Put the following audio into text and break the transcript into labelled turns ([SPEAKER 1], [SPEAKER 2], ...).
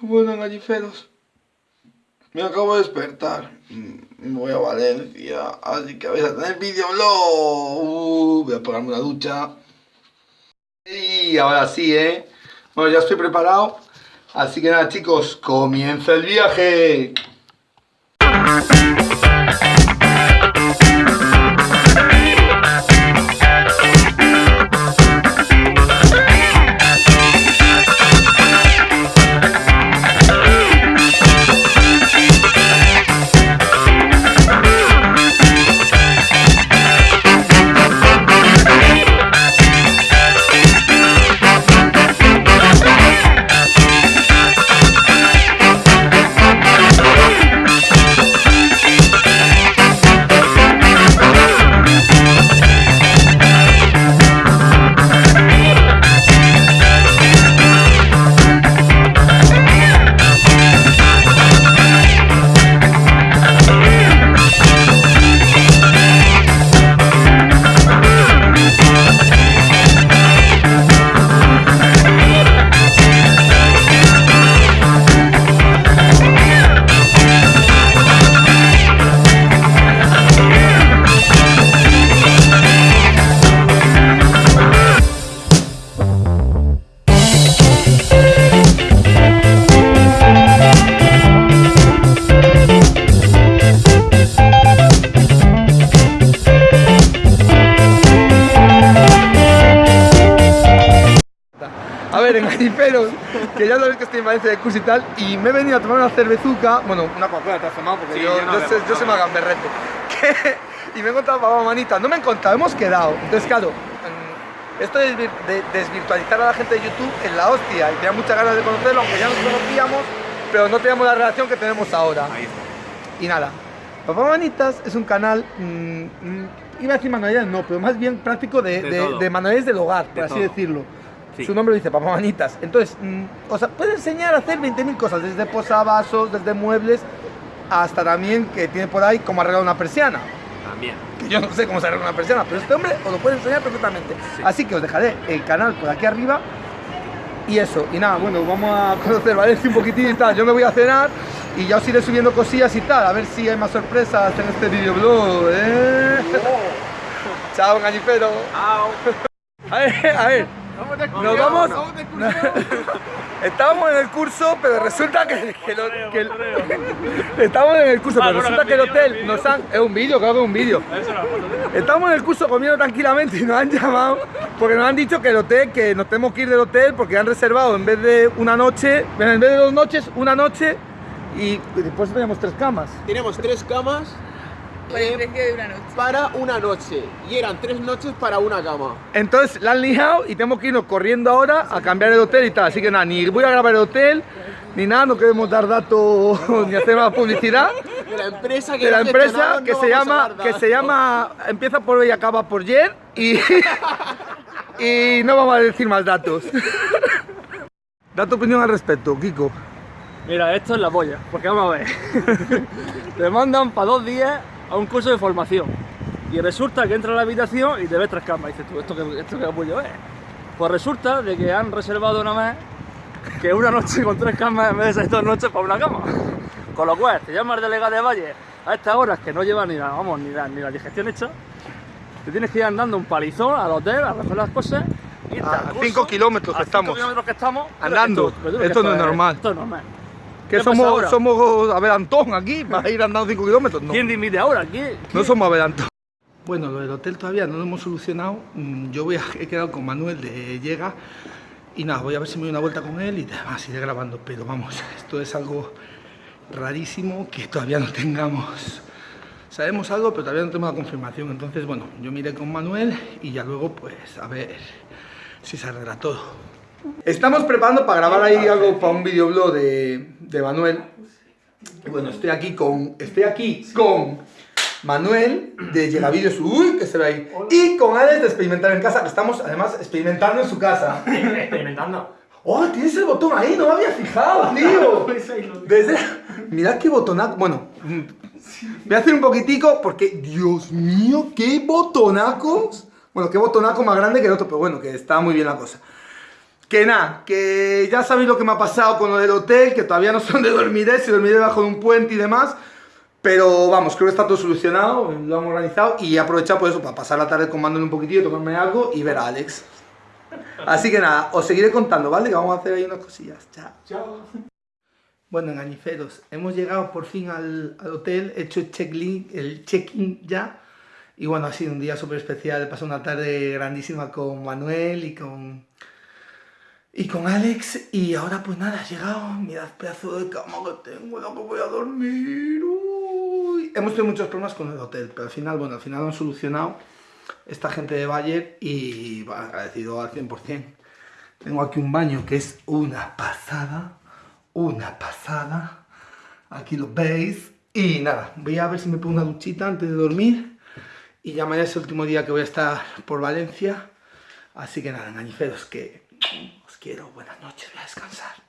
[SPEAKER 1] bueno, galliferos. Me acabo de despertar. Mm, Me voy a Valencia. Así que vais a tener videoblog. Uh, voy a pegarme una ducha. Y ahora sí, ¿eh? Bueno, ya estoy preparado. Así que nada, chicos, comienza el viaje. Ver, en Galliferos, que ya sabéis que estoy en Valencia de curso y tal, y me he venido a tomar una cervezuca, bueno, una Coca-Cola te has tomado, porque
[SPEAKER 2] Sí,
[SPEAKER 1] yo,
[SPEAKER 2] yo no
[SPEAKER 1] yo, sé, yo soy y me he encontrado a manita, no me he encontrado, hemos quedado. Entonces, claro, mm, esto de, desvir- de desvirtualizar a la gente de YouTube es la hostia, y tenía muchas ganas de conocerlo, aunque ya nos conocíamos, pero no teníamos la relación que tenemos ahora.
[SPEAKER 2] Ahí está.
[SPEAKER 1] Y nada, Papá Manitas es un canal, mm, mm, iba a decir manualidades, no, pero más bien práctico de,
[SPEAKER 2] De
[SPEAKER 1] de, de manualidades del hogar, por así
[SPEAKER 2] todo.
[SPEAKER 1] decirlo.
[SPEAKER 2] Sí.
[SPEAKER 1] Su nombre dice, Papá Manitas. Entonces, mm, o sea, puede enseñar a hacer 20.000 cosas, desde posavasos, desde muebles, hasta también que tiene por ahí cómo arreglar una persiana.
[SPEAKER 2] También.
[SPEAKER 1] Que yo no sé cómo se arregla una persiana, pero este hombre os lo puede enseñar perfectamente.
[SPEAKER 2] Sí.
[SPEAKER 1] Así que os dejaré el canal por aquí arriba. Y eso, y nada, bueno, vamos a conocer Valencia un poquitín y tal. Yo me voy a cenar y ya os iré subiendo cosillas y tal, a ver si hay más sorpresas en este videoblog. ¿eh? Chao, gañifero.
[SPEAKER 2] Au.
[SPEAKER 1] A ver, a ver, nos vamos. Estábamos en el curso, pero resulta que, que lo- que el- Estamos en el curso,
[SPEAKER 2] Ah,
[SPEAKER 1] pero resulta
[SPEAKER 2] ¿el
[SPEAKER 1] que el hotel
[SPEAKER 2] el
[SPEAKER 1] nos han. Es un vídeo, claro que es un vídeo. Estamos en el curso comiendo tranquilamente y nos han llamado porque nos han dicho que el hotel, que nos tenemos que ir del hotel porque han reservado en vez de una noche, en vez de dos noches, una noche y después teníamos tres camas.
[SPEAKER 3] Tenemos tres camas
[SPEAKER 4] Por el precio de una noche.
[SPEAKER 3] para una noche y eran tres noches para una cama.
[SPEAKER 1] Entonces la han liado y tenemos que irnos corriendo ahora a cambiar el hotel y tal. Así que nada, ni voy a grabar el hotel, ni nada, no queremos dar datos ni hacer más publicidad.
[SPEAKER 3] De la empresa que
[SPEAKER 1] De la
[SPEAKER 3] lo ha
[SPEAKER 1] empresa
[SPEAKER 3] gestionado,
[SPEAKER 1] que
[SPEAKER 3] no
[SPEAKER 1] se llama, que se llama, empieza por B y acaba por Yer y, y no vamos a decir más datos. Da tu opinión al respecto, Kiko.
[SPEAKER 5] Mira, esto es la polla, porque vamos a ver. te mandan para dos días a un curso de formación. Y resulta que entras a la habitación y te ves tres camas. Y dices tú, ¿esto qué, esto qué apoyo es? Pues resulta de que han reservado una vez que una noche con tres camas en vez de dos noches para una cama. Con lo cual, te llama el delegado de Valle a estas horas que no lleva ni la, vamos, ni la, ni la digestión hecha. Te tienes que ir andando un palizón al hotel a recoger las cosas.
[SPEAKER 1] A
[SPEAKER 5] al curso,
[SPEAKER 1] cinco kilómetros
[SPEAKER 5] a
[SPEAKER 1] que estamos.
[SPEAKER 5] kilómetros que estamos.
[SPEAKER 1] Andando. Esto no es normal.
[SPEAKER 5] Esto es normal.
[SPEAKER 1] Que
[SPEAKER 5] ¿Qué pasa
[SPEAKER 1] somos, somos aquí, para ir andando 5 kilómetros. No,
[SPEAKER 5] ¿Quién dimite ahora? ¿Quién?
[SPEAKER 1] no somos a ver Antón. Bueno, lo del hotel todavía no lo hemos solucionado. Mm, Yo voy a, he quedado con Manuel de Llega y nada, voy a ver si me doy una vuelta con él y demás, iré grabando. Pero vamos, esto es algo rarísimo que todavía no tengamos. Sabemos algo, pero todavía no tenemos la confirmación. Entonces, bueno, yo miré con Manuel y ya luego, pues, a ver si se arregla todo. Estamos preparando para grabar ahí algo para un videoblog de, de Manuel. Y bueno, estoy aquí con. Estoy aquí con Manuel de Llegavídeos. Uy, que se ve ahí. Y con Alex de Experimentar en Casa, que estamos además experimentando en su casa.
[SPEAKER 2] Experimentando.
[SPEAKER 1] ¡Oh, tienes el botón ahí! ¡No me había fijado, tío! Desde... Mirad qué botonaco. Bueno, mm, voy a hacer un poquitico porque, Dios mío, qué botonacos. Bueno, qué botonaco más grande que el otro, pero bueno, que está muy bien la cosa. Que nada, que ya sabéis lo que me ha pasado con lo del hotel, que todavía no sé dónde dormiré, si dormiré debajo de un puente y demás. Pero vamos, creo que está todo solucionado, lo hemos organizado y he aprovechado por eso, para pasar la tarde Manuel un poquitillo, tomarme algo y ver a Alex. Así que nada, os seguiré contando, ¿vale? Que vamos a hacer ahí unas cosillas. Chao.
[SPEAKER 2] Chao.
[SPEAKER 1] Bueno, engañiferos, hemos llegado por fin al, al hotel, he hecho el check-in ya. Y bueno, ha sido un día súper especial, he pasado una tarde grandísima con Manuel y con, y con Alex. Y ahora pues nada, ha llegado, mirad pedazo de cama que tengo, la que voy a dormir. Uy. Hemos tenido muchos problemas con el hotel, pero al final, bueno, al final lo han solucionado esta gente de Bayer y bueno, agradecido al 100%. Tengo aquí un baño que es una pasada una pasada. Aquí lo veis. Y nada, voy a ver si me pongo una duchita antes de dormir. Y ya mañana es el último día que voy a estar por Valencia. Así que nada, engañiferos, que quiero. Buenas noches, voy a descansar.